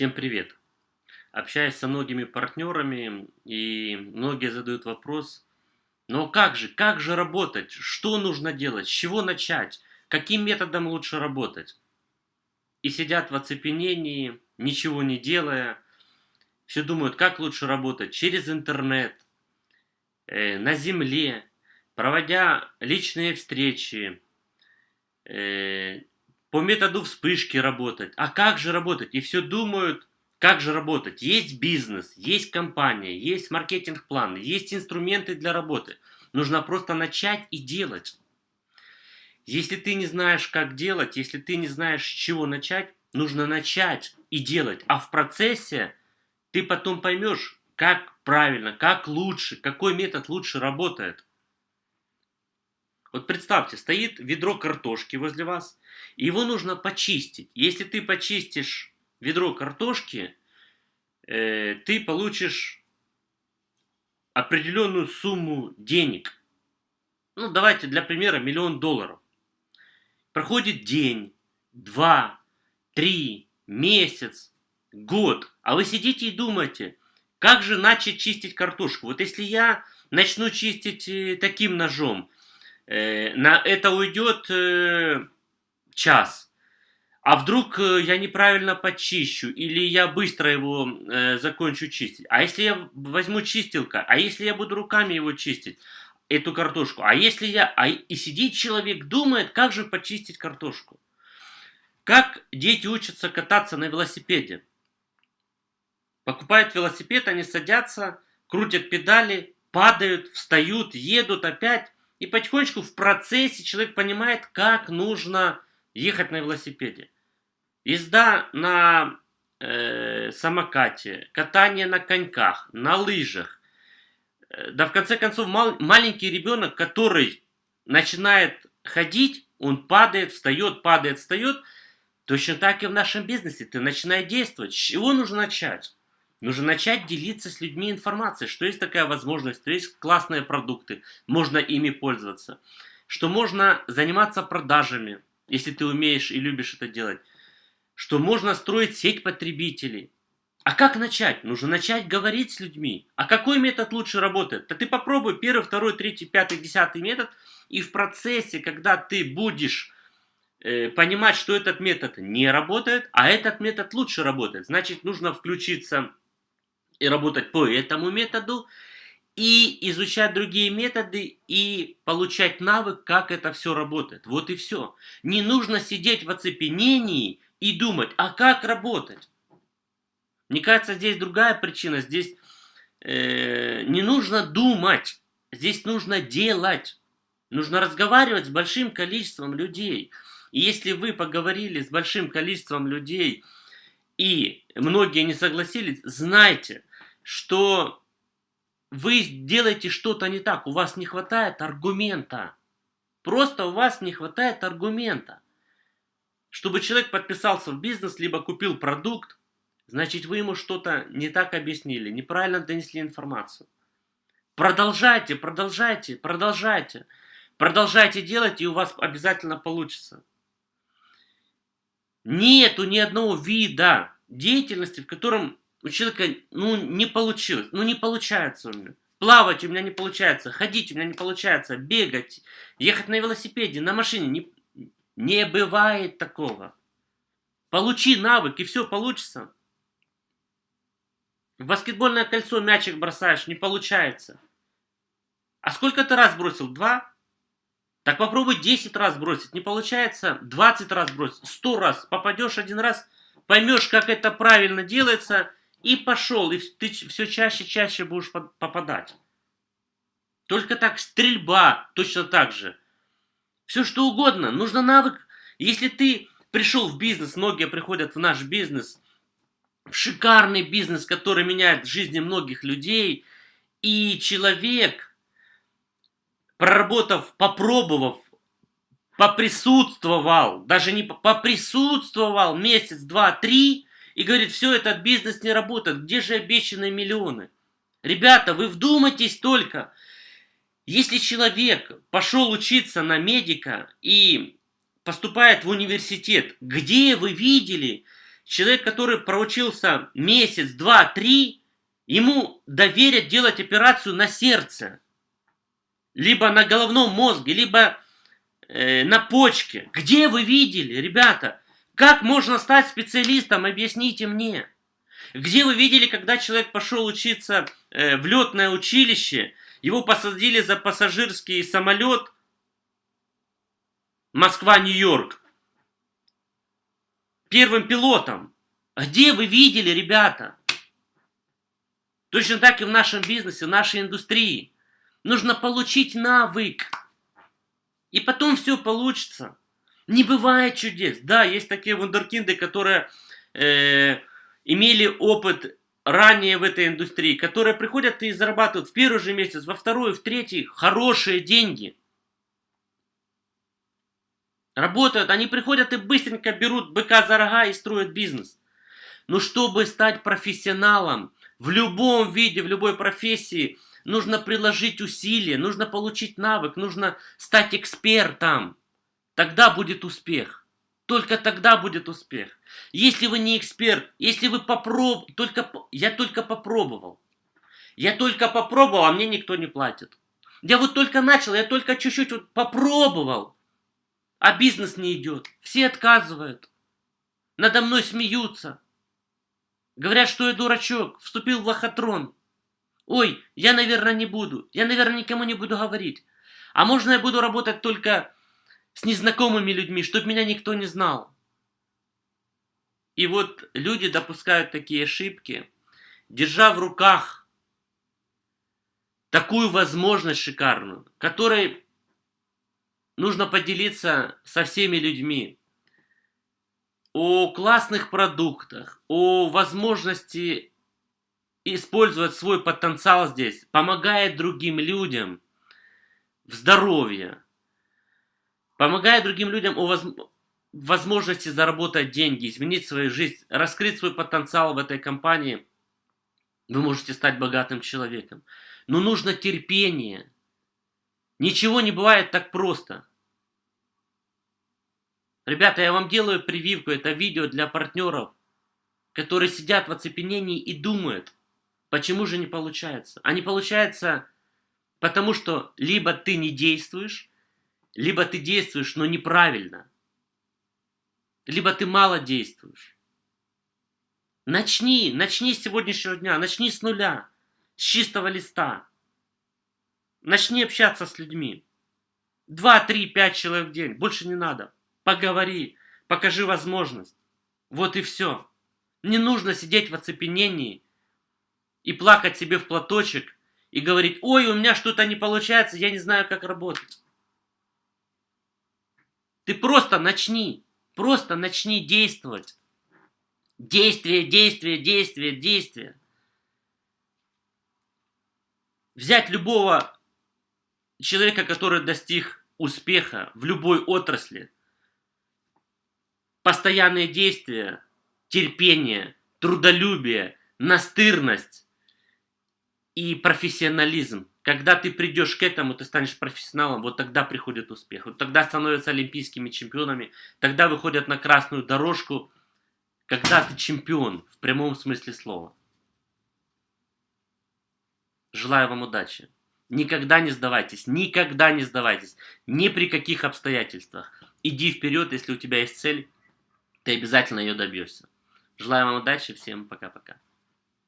Всем привет! Общаюсь со многими партнерами, и многие задают вопрос, но как же, как же работать? Что нужно делать? С чего начать? Каким методом лучше работать? И сидят в оцепенении, ничего не делая, все думают, как лучше работать? Через интернет, э, на земле, проводя личные встречи, э, по методу вспышки работать. А как же работать? И все думают, как же работать. Есть бизнес, есть компания, есть маркетинг-план, есть инструменты для работы. Нужно просто начать и делать. Если ты не знаешь, как делать, если ты не знаешь, с чего начать, нужно начать и делать. А в процессе ты потом поймешь, как правильно, как лучше, какой метод лучше работает. Вот представьте, стоит ведро картошки возле вас, и его нужно почистить. Если ты почистишь ведро картошки, э, ты получишь определенную сумму денег. Ну, давайте для примера миллион долларов. Проходит день, два, три, месяц, год, а вы сидите и думаете, как же начать чистить картошку? Вот если я начну чистить э, таким ножом, на это уйдет э, час. А вдруг э, я неправильно почищу, или я быстро его э, закончу чистить. А если я возьму чистилка, а если я буду руками его чистить, эту картошку, а если я... А, и сидит человек, думает, как же почистить картошку. Как дети учатся кататься на велосипеде. Покупают велосипед, они садятся, крутят педали, падают, встают, едут опять. И потихонечку в процессе человек понимает, как нужно ехать на велосипеде. Езда на э, самокате, катание на коньках, на лыжах. Э, да в конце концов мал, маленький ребенок, который начинает ходить, он падает, встает, падает, встает. Точно так и в нашем бизнесе. Ты начинаешь действовать. С чего нужно начать? Нужно начать делиться с людьми информацией, что есть такая возможность, что есть классные продукты, можно ими пользоваться, что можно заниматься продажами, если ты умеешь и любишь это делать, что можно строить сеть потребителей. А как начать? Нужно начать говорить с людьми. А какой метод лучше работает? Да ты попробуй первый, второй, третий, пятый, десятый метод, и в процессе, когда ты будешь э, понимать, что этот метод не работает, а этот метод лучше работает, значит нужно включиться и работать по этому методу, и изучать другие методы, и получать навык, как это все работает. Вот и все. Не нужно сидеть в оцепенении и думать, а как работать? Мне кажется, здесь другая причина. Здесь э, не нужно думать, здесь нужно делать. Нужно разговаривать с большим количеством людей. И если вы поговорили с большим количеством людей, и многие не согласились, знайте, что вы делаете что-то не так, у вас не хватает аргумента. Просто у вас не хватает аргумента. Чтобы человек подписался в бизнес, либо купил продукт, значит вы ему что-то не так объяснили, неправильно донесли информацию. Продолжайте, продолжайте, продолжайте. Продолжайте делать, и у вас обязательно получится. Нету ни одного вида деятельности, в котором у человека, ну, не получилось, ну, не получается у меня. Плавать у меня не получается, ходить у меня не получается, бегать, ехать на велосипеде, на машине, не, не бывает такого. Получи навык, и все получится. В баскетбольное кольцо мячик бросаешь, не получается. А сколько ты раз бросил? Два? Так попробуй 10 раз бросить. Не получается? 20 раз бросить. 100 раз. Попадешь один раз, поймешь, как это правильно делается, и пошел, и ты все чаще и чаще будешь попадать. Только так стрельба точно так же. Все что угодно, нужно навык. Если ты пришел в бизнес, многие приходят в наш бизнес, в шикарный бизнес, который меняет жизни многих людей, и человек, проработав, попробовав, поприсутствовал, даже не поприсутствовал месяц, два, три, и говорит, все, этот бизнес не работает, где же обещанные миллионы? Ребята, вы вдумайтесь только, если человек пошел учиться на медика и поступает в университет, где вы видели Человек, который проучился месяц, два, три, ему доверят делать операцию на сердце, либо на головном мозге, либо э, на почке. Где вы видели, ребята? Как можно стать специалистом? Объясните мне. Где вы видели, когда человек пошел учиться э, в летное училище, его посадили за пассажирский самолет Москва-Нью-Йорк первым пилотом? Где вы видели, ребята? Точно так и в нашем бизнесе, в нашей индустрии. Нужно получить навык. И потом все получится. Не бывает чудес. Да, есть такие вундеркинды, которые э, имели опыт ранее в этой индустрии, которые приходят и зарабатывают в первый же месяц, во второй, в третий хорошие деньги. Работают, они приходят и быстренько берут быка за рога и строят бизнес. Но чтобы стать профессионалом в любом виде, в любой профессии, нужно приложить усилия, нужно получить навык, нужно стать экспертом. Тогда будет успех. Только тогда будет успех. Если вы не эксперт, если вы попроб... только Я только попробовал. Я только попробовал, а мне никто не платит. Я вот только начал, я только чуть-чуть вот попробовал. А бизнес не идет. Все отказывают. Надо мной смеются. Говорят, что я дурачок, вступил в лохотрон. Ой, я, наверное, не буду. Я, наверное, никому не буду говорить. А можно я буду работать только с незнакомыми людьми, чтобы меня никто не знал. И вот люди допускают такие ошибки, держа в руках такую возможность шикарную, которой нужно поделиться со всеми людьми о классных продуктах, о возможности использовать свой потенциал здесь, помогает другим людям в здоровье, помогает другим людям о воз... возможности заработать деньги, изменить свою жизнь, раскрыть свой потенциал в этой компании, вы можете стать богатым человеком. Но нужно терпение. Ничего не бывает так просто. Ребята, я вам делаю прививку, это видео для партнеров, которые сидят в оцепенении и думают, почему же не получается. А не получается потому, что либо ты не действуешь, либо ты действуешь, но неправильно. Либо ты мало действуешь. Начни, начни с сегодняшнего дня, начни с нуля, с чистого листа. Начни общаться с людьми. Два, три, пять человек в день, больше не надо поговори, покажи возможность. Вот и все. Не нужно сидеть в оцепенении и плакать себе в платочек и говорить, ой, у меня что-то не получается, я не знаю, как работать. Ты просто начни, просто начни действовать. Действие, действие, действие, действие. Взять любого человека, который достиг успеха в любой отрасли – постоянные действия, терпение, трудолюбие, настырность и профессионализм. Когда ты придешь к этому, ты станешь профессионалом, вот тогда приходит успех. Вот тогда становятся олимпийскими чемпионами, тогда выходят на красную дорожку, когда ты чемпион в прямом смысле слова. Желаю вам удачи. Никогда не сдавайтесь, никогда не сдавайтесь, ни при каких обстоятельствах. Иди вперед, если у тебя есть цель, ты обязательно ее добьешься. Желаю вам удачи, всем пока-пока.